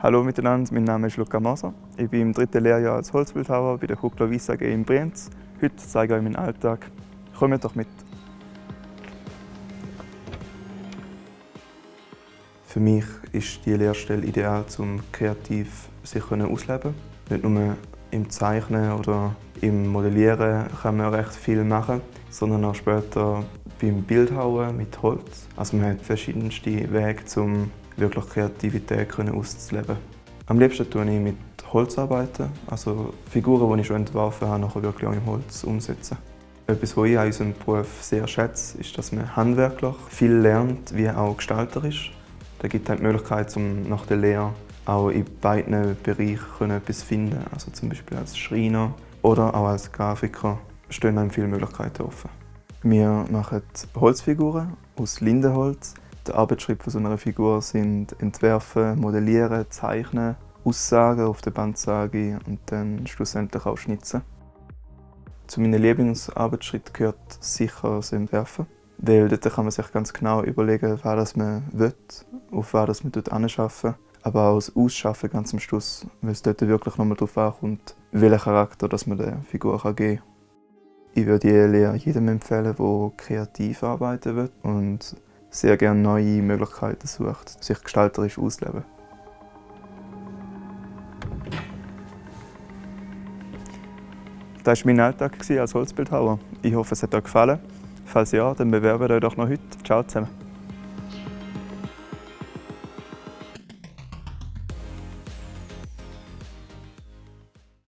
Hallo miteinander, mein Name ist Luca Moser. Ich bin im dritten Lehrjahr als Holzbildhauer bei der Huckler Weiss AG in Brienz. Heute zeige ich euch meinen Alltag. Kommt doch mit! Für mich ist die Lehrstelle ideal, um kreativ sich auszuleben. Nicht nur im Zeichnen oder im Modellieren kann man recht viel machen, sondern auch später beim Bildhauen mit Holz. Also man hat verschiedenste Wege, um wirklich Kreativität auszuleben. Am liebsten tue ich mit Holz arbeiten, also Figuren, die ich schon entworfen habe, nachher wirklich auch im Holz umsetzen. Etwas, was ich an unserem Beruf sehr schätze, ist, dass man handwerklich viel lernt, wie auch gestalterisch. Da gibt es die Möglichkeit, um nach der Lehre auch in beiden Bereichen etwas finden. Also zum Beispiel als Schreiner oder auch als Grafiker stehen einem viele Möglichkeiten offen. Wir machen Holzfiguren aus Lindenholz. Der Arbeitsschritt von so einer Figur sind Entwerfen, Modellieren, Zeichnen, Aussagen auf der Bandsage und dann schlussendlich auch Schnitzen. Zu meinen Lieblingsarbeitsschritten gehört sicher das Entwerfen. Weil dort kann man sich ganz genau überlegen, was man will, auf was man arbeiten will aber auch das Ausschaffen ganz am Schluss, weil es dort wirklich nochmal darauf ankommt, welchen Charakter das man der Figur geben kann. Ich würde die Lehre jedem empfehlen, der kreativ arbeiten will und sehr gerne neue Möglichkeiten sucht, sich gestalterisch auszuleben. Das war mein Alltag als Holzbildhauer. Ich hoffe, es hat euch gefallen. Falls ja, dann bewerbt euch doch noch heute. Ciao zusammen.